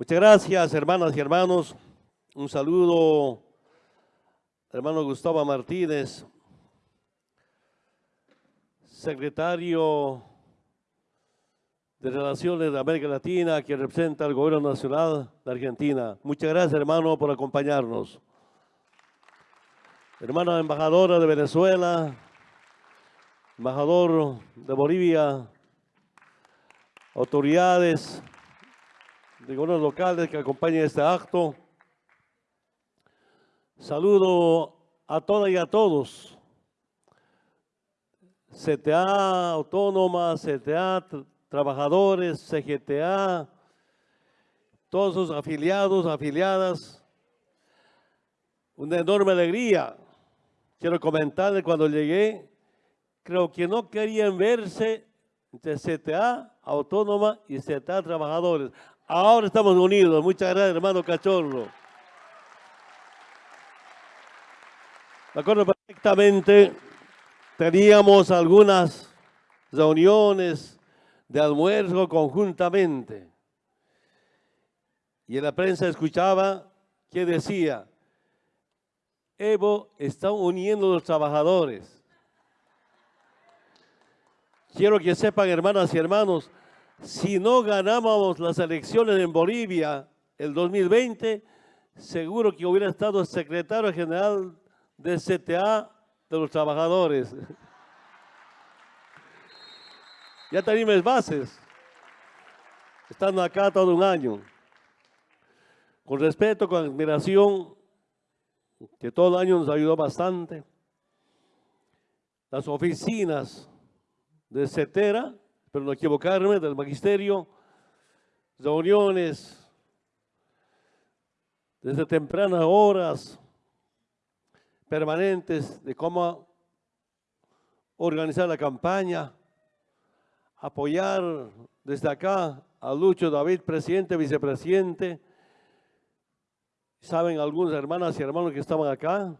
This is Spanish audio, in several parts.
Muchas gracias, hermanas y hermanos. Un saludo, hermano Gustavo Martínez, secretario de Relaciones de América Latina, que representa al Gobierno Nacional de Argentina. Muchas gracias, hermano, por acompañarnos. Hermana embajadora de Venezuela, embajador de Bolivia, autoridades de locales que acompañan este acto. Saludo a todas y a todos. CTA Autónoma, CTA Trabajadores, CGTA, todos sus afiliados, afiliadas. Una enorme alegría. Quiero comentarles cuando llegué, creo que no querían verse entre CTA Autónoma y CTA Trabajadores. Ahora estamos unidos. Muchas gracias, hermano Cachorro. Me acuerdo perfectamente, teníamos algunas reuniones de almuerzo conjuntamente. Y en la prensa escuchaba que decía, Evo está uniendo a los trabajadores. Quiero que sepan, hermanas y hermanos, si no ganábamos las elecciones en Bolivia el 2020, seguro que hubiera estado secretario general de CTA de los trabajadores. ya tenemos bases, estando acá todo un año. Con respeto, con admiración, que todo el año nos ayudó bastante. Las oficinas de CETERA pero no equivocarme, del magisterio, reuniones desde tempranas horas, permanentes de cómo organizar la campaña, apoyar desde acá a Lucho David, presidente, vicepresidente. Saben algunas hermanas y hermanos que estaban acá,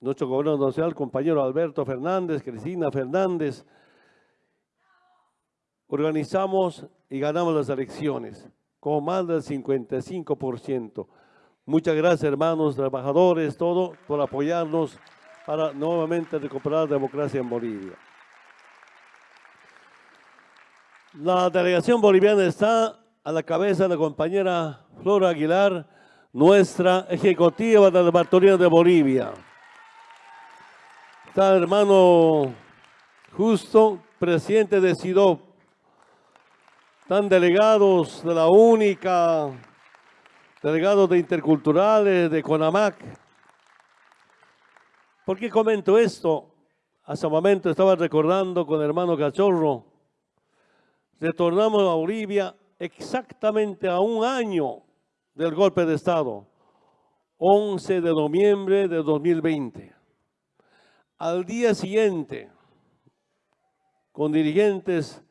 nuestro gobernador nacional, compañero Alberto Fernández, Cristina Fernández, organizamos y ganamos las elecciones con más del 55%. Muchas gracias, hermanos, trabajadores, todo, por apoyarnos para nuevamente recuperar la democracia en Bolivia. La delegación boliviana está a la cabeza de la compañera Flora Aguilar, nuestra ejecutiva de la Bartolina de Bolivia. Está el hermano Justo, presidente de SIDOP, están delegados de la única, delegados de interculturales, de CONAMAC. ¿Por qué comento esto? Hace un momento estaba recordando con hermano Cachorro. Retornamos a Bolivia exactamente a un año del golpe de Estado, 11 de noviembre de 2020. Al día siguiente, con dirigentes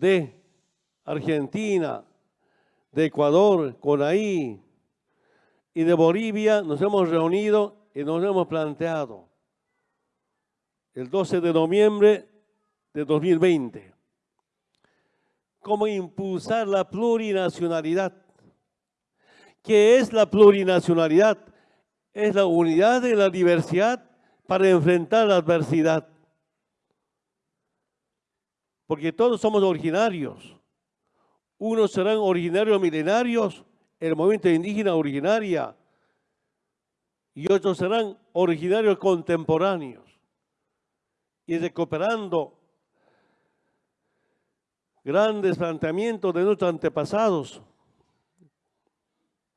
de Argentina, de Ecuador, Conaí y de Bolivia nos hemos reunido y nos hemos planteado el 12 de noviembre de 2020 cómo impulsar la plurinacionalidad. ¿Qué es la plurinacionalidad? Es la unidad de la diversidad para enfrentar la adversidad porque todos somos originarios. Unos serán originarios milenarios, el movimiento indígena originaria, y otros serán originarios contemporáneos. Y recuperando grandes planteamientos de nuestros antepasados.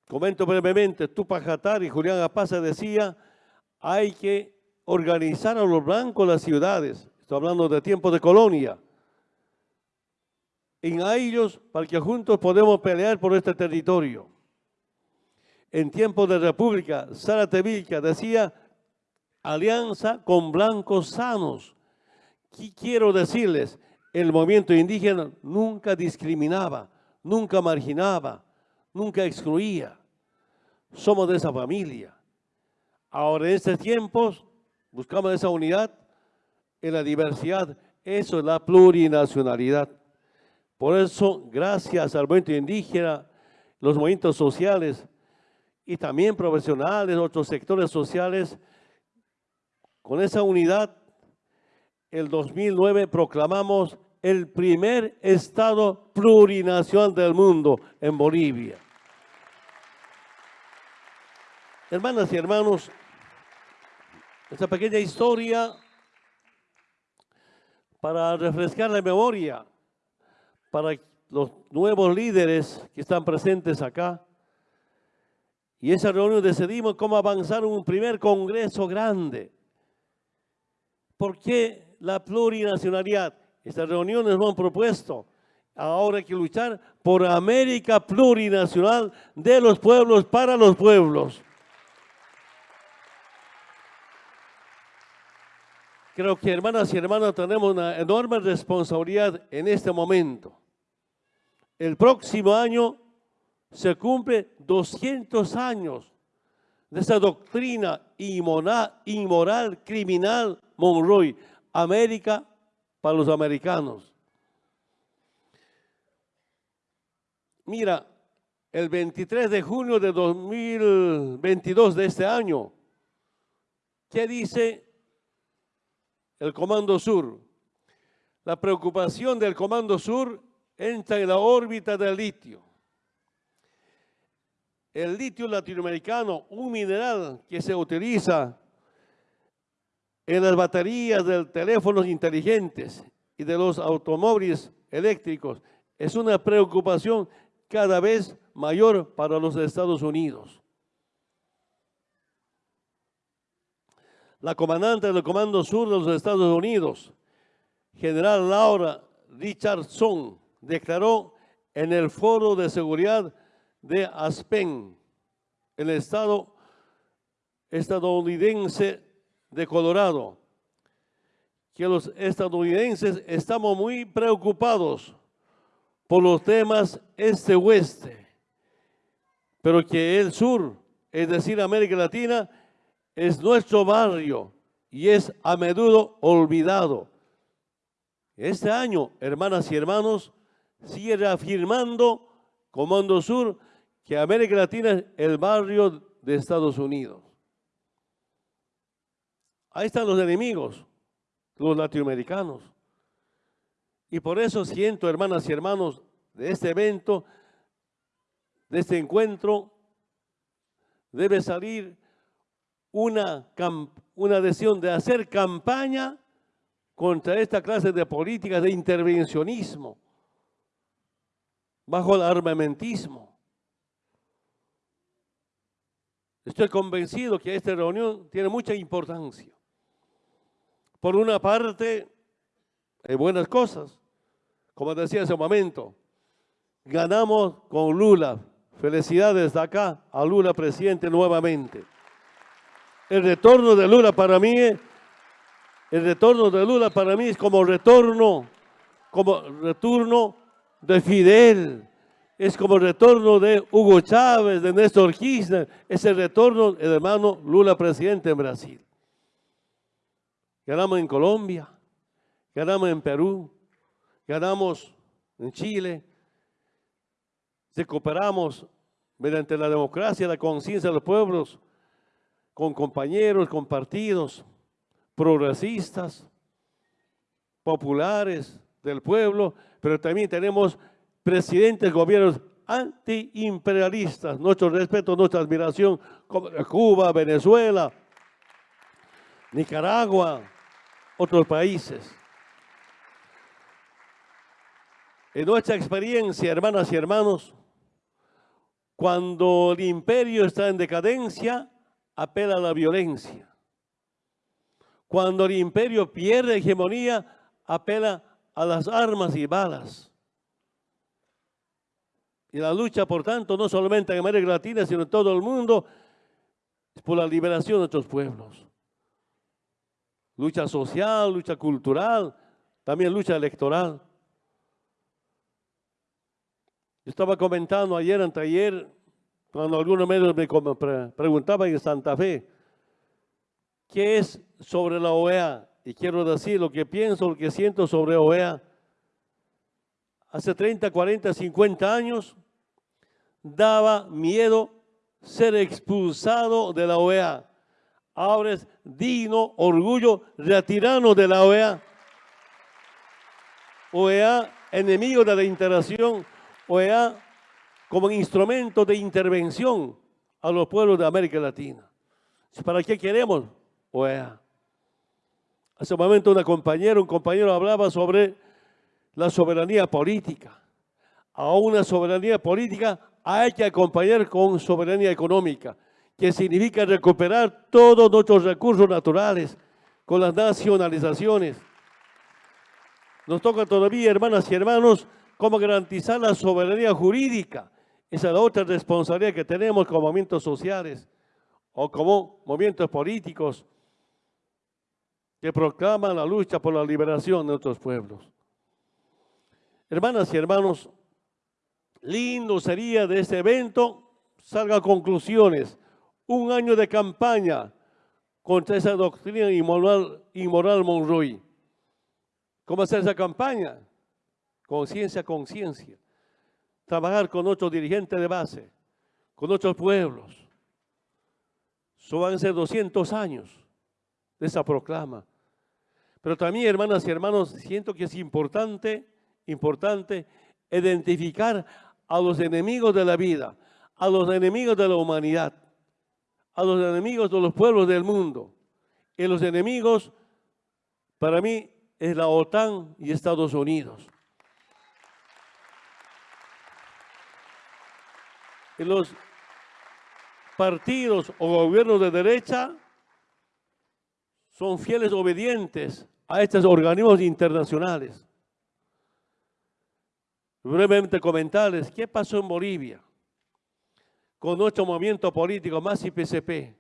Comento brevemente, Tupac Hatari y Julián Apaza decía, hay que organizar a los blancos las ciudades. Estoy hablando de tiempos de colonia en ellos para que juntos podemos pelear por este territorio. En tiempos de república, Sara Tevilca decía, alianza con blancos sanos. ¿Qué quiero decirles? El movimiento indígena nunca discriminaba, nunca marginaba, nunca excluía. Somos de esa familia. Ahora en estos tiempos buscamos esa unidad en la diversidad. Eso es la plurinacionalidad. Por eso, gracias al movimiento indígena, los movimientos sociales y también profesionales, otros sectores sociales, con esa unidad, el 2009 proclamamos el primer Estado plurinacional del mundo en Bolivia. Hermanas y hermanos, esta pequeña historia para refrescar la memoria para los nuevos líderes que están presentes acá. Y esa reunión decidimos cómo avanzar un primer congreso grande. ¿Por qué la plurinacionalidad? Estas reuniones nos han propuesto. Ahora hay que luchar por América plurinacional de los pueblos para los pueblos. Creo que hermanas y hermanos tenemos una enorme responsabilidad en este momento. El próximo año se cumple 200 años de esa doctrina inmoral, inmoral criminal Monroy, América para los americanos. Mira, el 23 de junio de 2022 de este año, ¿qué dice el Comando Sur. La preocupación del Comando Sur entra en la órbita del litio. El litio latinoamericano, un mineral que se utiliza en las baterías de teléfonos inteligentes y de los automóviles eléctricos, es una preocupación cada vez mayor para los Estados Unidos. la comandante del Comando Sur de los Estados Unidos, general Laura Richardson, declaró en el Foro de Seguridad de Aspen, el estado estadounidense de Colorado, que los estadounidenses estamos muy preocupados por los temas este-oeste, pero que el sur, es decir, América Latina, es nuestro barrio y es a menudo olvidado. Este año, hermanas y hermanos, sigue reafirmando Comando Sur que América Latina es el barrio de Estados Unidos. Ahí están los enemigos, los latinoamericanos. Y por eso siento, hermanas y hermanos, de este evento, de este encuentro, debe salir una, una decisión de hacer campaña contra esta clase de políticas de intervencionismo bajo el armamentismo. Estoy convencido que esta reunión tiene mucha importancia. Por una parte, hay buenas cosas. Como decía hace un momento, ganamos con Lula. Felicidades de acá a Lula presidente nuevamente. El retorno de Lula para mí, el retorno de Lula para mí es como retorno, como retorno de Fidel, es como el retorno de Hugo Chávez, de Néstor Kirchner, es el retorno del hermano Lula presidente en Brasil. Ganamos en Colombia, ganamos en Perú, ganamos en Chile, recuperamos mediante la democracia, la conciencia de los pueblos, con compañeros, con partidos progresistas, populares del pueblo, pero también tenemos presidentes, gobiernos antiimperialistas. Nuestro respeto, nuestra admiración, como Cuba, Venezuela, Nicaragua, otros países. En nuestra experiencia, hermanas y hermanos, cuando el imperio está en decadencia, apela a la violencia. Cuando el imperio pierde hegemonía, apela a las armas y balas. Y la lucha, por tanto, no solamente en América Latina, sino en todo el mundo, es por la liberación de nuestros pueblos. Lucha social, lucha cultural, también lucha electoral. Yo estaba comentando ayer, anteayer, cuando algunos medios me preguntaban en Santa Fe, ¿qué es sobre la OEA? Y quiero decir lo que pienso, lo que siento sobre OEA. hace 30, 40, 50 años, daba miedo ser expulsado de la OEA. Ahora es digno orgullo retirarnos de la OEA. OEA, enemigo de la integración, OEA como instrumento de intervención a los pueblos de América Latina. ¿Para qué queremos OEA? Hace un momento una compañera, un compañero hablaba sobre la soberanía política. A una soberanía política hay que acompañar con soberanía económica, que significa recuperar todos nuestros recursos naturales con las nacionalizaciones. Nos toca todavía, hermanas y hermanos, cómo garantizar la soberanía jurídica. Esa es la otra responsabilidad que tenemos como movimientos sociales o como movimientos políticos que proclaman la lucha por la liberación de nuestros pueblos. Hermanas y hermanos, lindo sería de este evento, salga conclusiones, un año de campaña contra esa doctrina inmoral, inmoral Monroy. ¿Cómo hacer esa campaña? Conciencia, conciencia. Trabajar con nuestros dirigentes de base, con nuestros pueblos. Eso van a ser 200 años de esa proclama. Pero también, hermanas y hermanos, siento que es importante, importante identificar a los enemigos de la vida, a los enemigos de la humanidad, a los enemigos de los pueblos del mundo. Y los enemigos, para mí, es la OTAN y Estados Unidos. Y los partidos o gobiernos de derecha son fieles obedientes a estos organismos internacionales. Brevemente comentarles qué pasó en Bolivia con nuestro movimiento político más IPCP.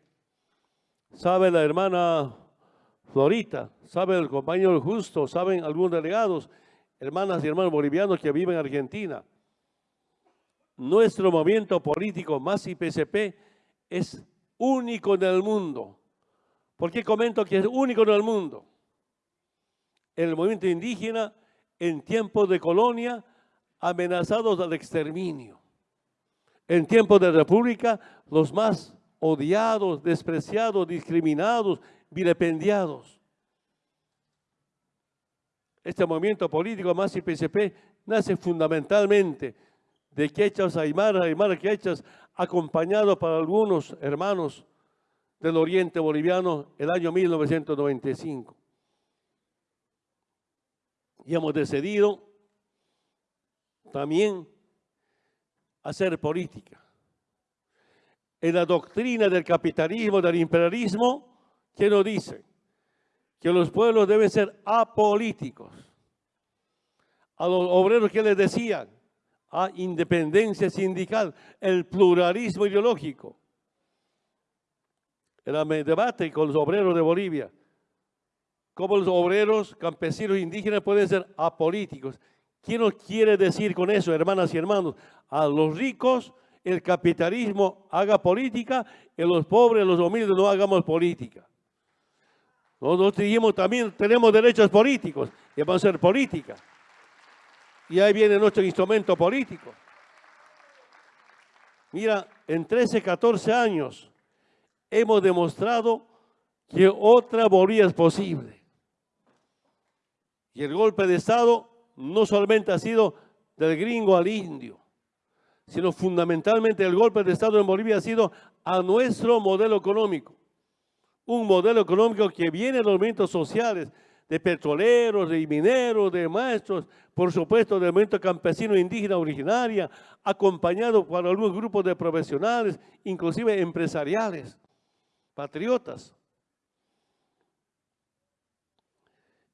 Sabe la hermana Florita, sabe el compañero Justo, saben algunos delegados, hermanas y hermanos bolivianos que viven en Argentina. Nuestro movimiento político más IPCP es único en el mundo. ¿Por qué comento que es único en el mundo? El movimiento indígena en tiempos de colonia amenazados al exterminio. En tiempos de república, los más odiados, despreciados, discriminados, vilipendiados. Este movimiento político más IPCP nace fundamentalmente de quechas aymara, aymara quechas, acompañado por algunos hermanos del oriente boliviano el año 1995 y hemos decidido también hacer política. En la doctrina del capitalismo, del imperialismo, ¿qué nos dice? Que los pueblos deben ser apolíticos. A los obreros que les decían, a independencia sindical, el pluralismo ideológico. Era el debate con los obreros de Bolivia cómo los obreros, campesinos, indígenas pueden ser apolíticos. ¿Quién nos quiere decir con eso, hermanas y hermanos? A los ricos el capitalismo haga política y los pobres, los humildes no hagamos política. Nosotros dijimos también tenemos derechos políticos y vamos a hacer política. Y ahí viene nuestro instrumento político. Mira, en 13, 14 años hemos demostrado que otra Bolivia es posible. Y el golpe de Estado no solamente ha sido del gringo al indio, sino fundamentalmente el golpe de Estado en Bolivia ha sido a nuestro modelo económico. Un modelo económico que viene de los movimientos sociales, de petroleros, de mineros, de maestros, por supuesto del movimiento campesino indígena originaria, acompañado por algunos grupos de profesionales, inclusive empresariales, patriotas.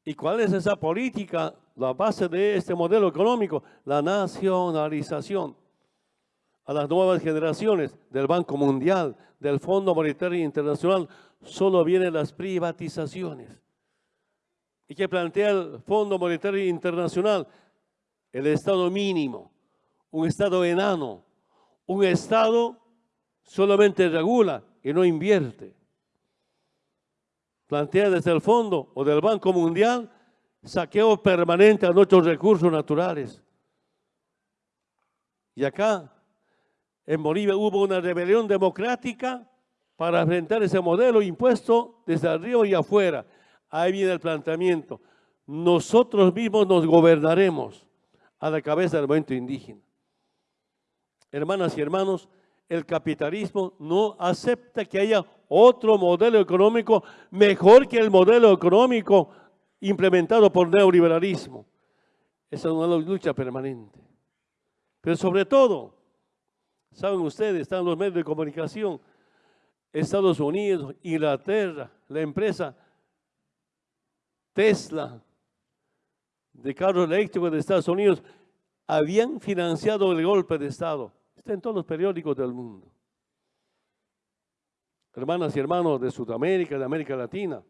¿Y cuál es esa política? La base de este modelo económico, la nacionalización a las nuevas generaciones del Banco Mundial, del Fondo Monetario Internacional, solo vienen las privatizaciones. ¿Y qué plantea el Fondo Monetario Internacional? El Estado mínimo, un Estado enano, un Estado solamente regula y no invierte plantea desde el fondo o del Banco Mundial saqueo permanente a nuestros recursos naturales. Y acá, en Bolivia, hubo una rebelión democrática para enfrentar ese modelo impuesto desde arriba y afuera. Ahí viene el planteamiento. Nosotros mismos nos gobernaremos a la cabeza del movimiento indígena. Hermanas y hermanos, el capitalismo no acepta que haya otro modelo económico mejor que el modelo económico implementado por neoliberalismo. Esa es una lucha permanente. Pero sobre todo, saben ustedes, están los medios de comunicación, Estados Unidos, Inglaterra, la empresa Tesla de carros eléctricos de Estados Unidos habían financiado el golpe de Estado. Está en todos los periódicos del mundo. Hermanas y hermanos de Sudamérica, de América Latina,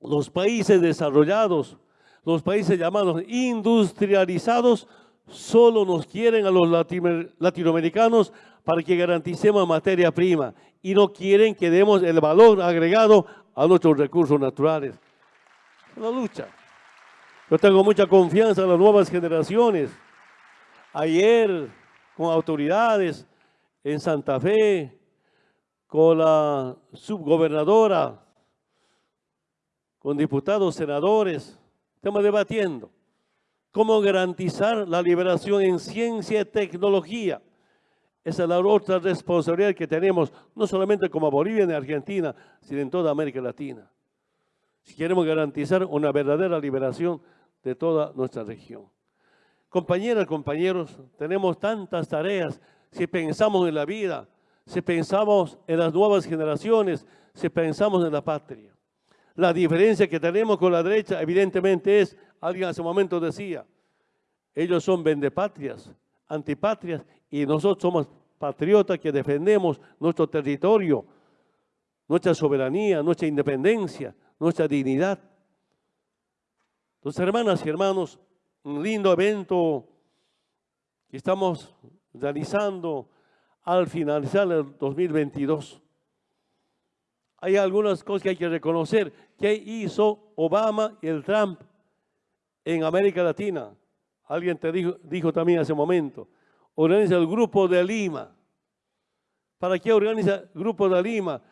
los países desarrollados, los países llamados industrializados, solo nos quieren a los latinoamericanos para que garanticemos materia prima y no quieren que demos el valor agregado a nuestros recursos naturales. Es una lucha. Yo tengo mucha confianza en las nuevas generaciones. Ayer, con autoridades en Santa Fe, con la subgobernadora, con diputados, senadores, estamos debatiendo cómo garantizar la liberación en ciencia y tecnología. Esa es la otra responsabilidad que tenemos, no solamente como Bolivia y Argentina, sino en toda América Latina. Si queremos garantizar una verdadera liberación de toda nuestra región. Compañeras, compañeros, tenemos tantas tareas. Si pensamos en la vida, si pensamos en las nuevas generaciones, si pensamos en la patria. La diferencia que tenemos con la derecha, evidentemente, es, alguien hace un momento decía, ellos son vendepatrias, antipatrias, y nosotros somos patriotas que defendemos nuestro territorio, nuestra soberanía, nuestra independencia, nuestra dignidad. Entonces, hermanas y hermanos, un lindo evento que estamos realizando al finalizar el 2022. Hay algunas cosas que hay que reconocer. ¿Qué hizo Obama y el Trump en América Latina? Alguien te dijo, dijo también hace un momento. Organiza el Grupo de Lima. ¿Para qué organiza el Grupo de Lima?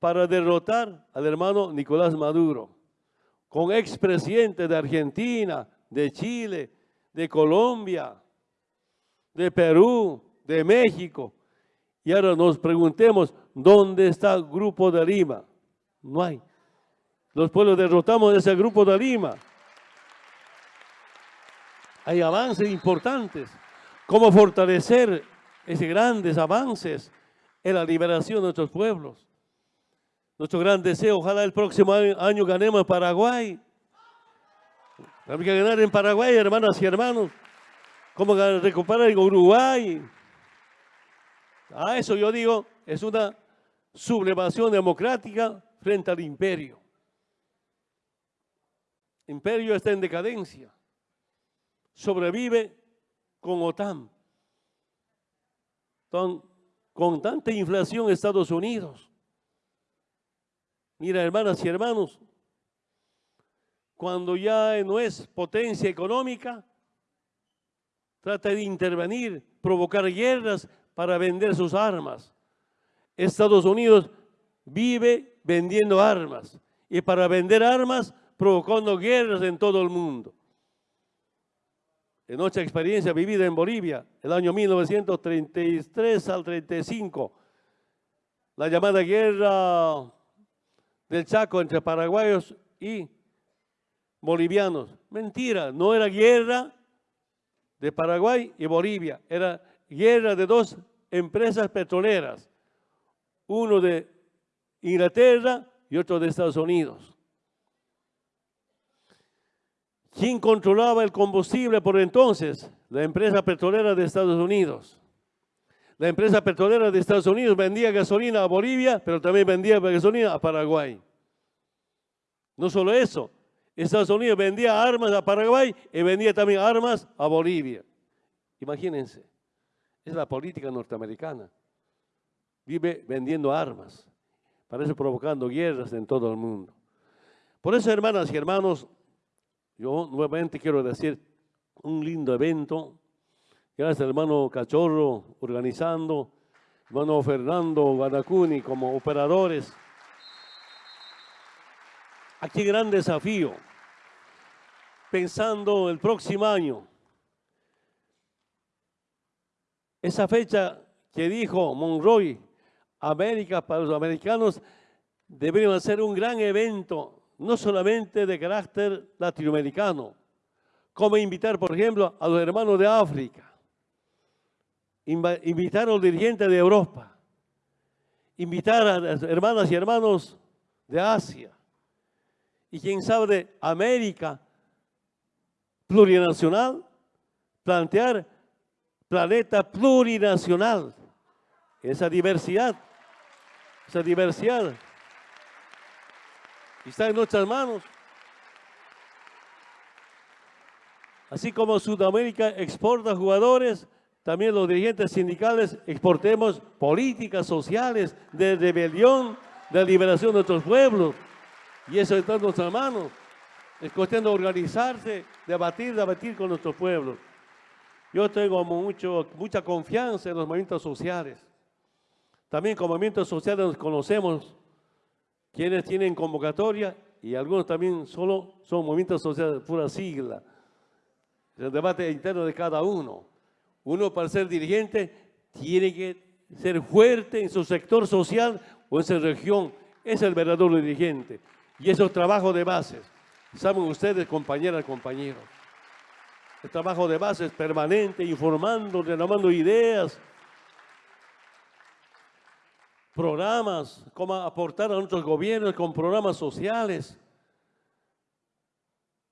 Para derrotar al hermano Nicolás Maduro con expresidentes de Argentina, de Chile, de Colombia, de Perú, de México. Y ahora nos preguntemos, ¿dónde está el Grupo de Lima? No hay. Los pueblos derrotamos ese Grupo de Lima. Hay avances importantes. ¿Cómo fortalecer esos grandes avances en la liberación de nuestros pueblos? Nuestro gran deseo, ojalá el próximo año, ganemos en Paraguay. Hay que ganar en Paraguay, hermanas y hermanos. ¿Cómo recuperar en Uruguay? A eso yo digo, es una sublevación democrática frente al imperio. El imperio está en decadencia. Sobrevive con OTAN. con tanta inflación Estados Unidos. Mira, hermanas y hermanos, cuando ya no es potencia económica, trata de intervenir, provocar guerras para vender sus armas. Estados Unidos vive vendiendo armas y para vender armas provocando guerras en todo el mundo. En nuestra experiencia vivida en Bolivia, el año 1933 al 35, la llamada guerra del Chaco entre paraguayos y bolivianos. Mentira, no era guerra de Paraguay y Bolivia, era guerra de dos empresas petroleras, uno de Inglaterra y otro de Estados Unidos. ¿Quién controlaba el combustible por entonces? La empresa petrolera de Estados Unidos. La empresa petrolera de Estados Unidos vendía gasolina a Bolivia, pero también vendía gasolina a Paraguay. No solo eso, Estados Unidos vendía armas a Paraguay y vendía también armas a Bolivia. Imagínense, es la política norteamericana. Vive vendiendo armas, parece provocando guerras en todo el mundo. Por eso, hermanas y hermanos, yo nuevamente quiero decir un lindo evento Gracias, hermano Cachorro, organizando, hermano Fernando Guadacuni como operadores. Aquí gran desafío, pensando el próximo año. Esa fecha que dijo Monroy, América para los americanos, debería ser un gran evento, no solamente de carácter latinoamericano, como invitar, por ejemplo, a los hermanos de África, invitar a los dirigentes de Europa, invitar a las hermanas y hermanos de Asia, y quién sabe de América plurinacional, plantear planeta plurinacional, esa diversidad, esa diversidad está en nuestras manos. Así como Sudamérica exporta jugadores, también los dirigentes sindicales exportemos políticas sociales de rebelión, de liberación de nuestros pueblos. Y eso está en nuestras manos. Es cuestión de organizarse, debatir, debatir con nuestros pueblos. Yo tengo mucho, mucha confianza en los movimientos sociales. También con movimientos sociales nos conocemos quienes tienen convocatoria y algunos también solo son movimientos sociales, pura sigla. El debate interno de cada uno. Uno para ser dirigente tiene que ser fuerte en su sector social o en su región. Es el verdadero dirigente. Y eso es trabajo de bases. Saben ustedes, compañeras, compañeros. El trabajo de bases permanente, informando, renovando ideas, programas, cómo aportar a nuestros gobiernos con programas sociales,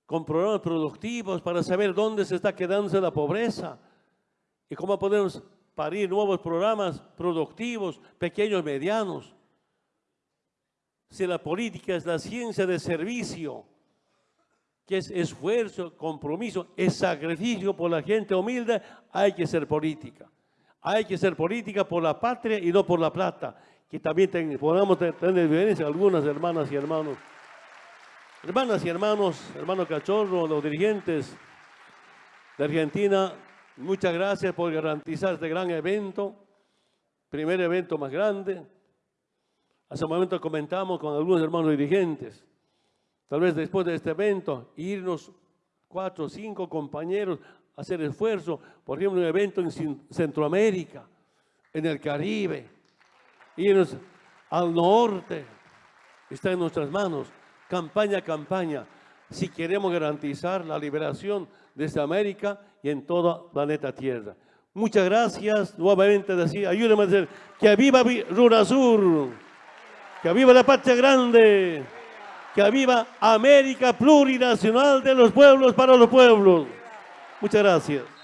con programas productivos para saber dónde se está quedando la pobreza y cómo podemos parir nuevos programas productivos, pequeños, medianos. Si la política es la ciencia de servicio, que es esfuerzo, compromiso, es sacrificio por la gente humilde, hay que ser política. Hay que ser política por la patria y no por la plata. Que también podamos tener diferencia algunas hermanas y hermanos. Hermanas y hermanos, hermano Cachorro, los dirigentes de Argentina, muchas gracias por garantizar este gran evento, primer evento más grande, Hace un momento comentamos con algunos hermanos dirigentes, tal vez después de este evento, irnos cuatro o cinco compañeros a hacer esfuerzo, por ejemplo, un evento en Centroamérica, en el Caribe, irnos al norte, está en nuestras manos, campaña a campaña, si queremos garantizar la liberación desde América y en toda planeta Tierra. Muchas gracias, nuevamente decía, ayúdenme a decir, que viva Runasur. Que viva la patria grande. Que viva América plurinacional de los pueblos para los pueblos. Muchas gracias.